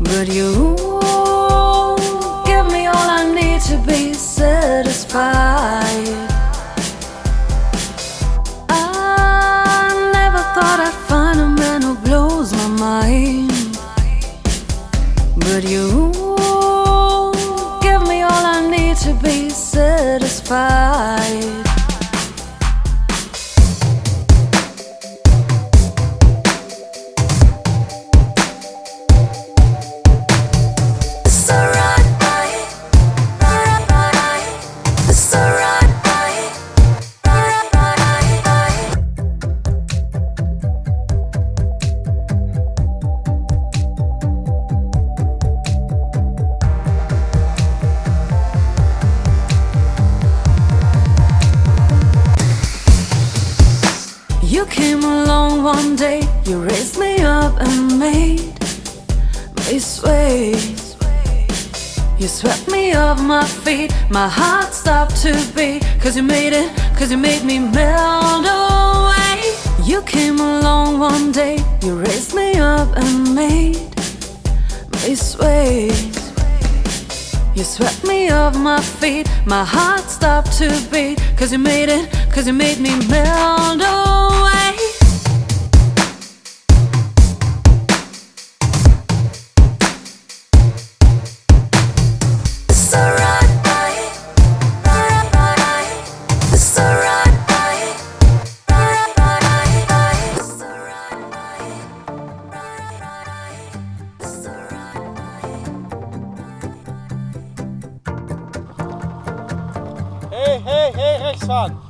But you give me all I need to be satisfied. I never thought I'd find a man who blows my mind. But you give me all I need to be satisfied. You came along one day, you raised me up and made me sway. You swept me off my feet, my heart stopped to beat. Cause you made it, cause you made me melt away. You came along one day, you raised me up and made me sway. You swept me off my feet, my heart stopped to beat. Cause you made it, cause you made me melt away. Rechts fahren.